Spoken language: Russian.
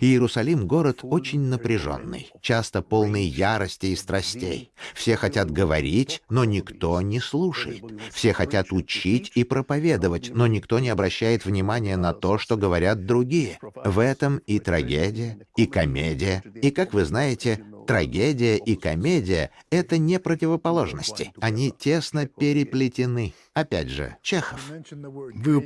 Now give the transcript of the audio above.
Иерусалим — город очень напряженный, часто полный ярости и страстей. Все хотят говорить, но никто не слушает. Все хотят учить и проповедовать, но никто не обращает внимания на то, что говорят другие. В этом и трагедия, и комедия. И, как вы знаете, трагедия и комедия — это не противоположности. Они тесно переплетены. Опять же, Чехов. Вы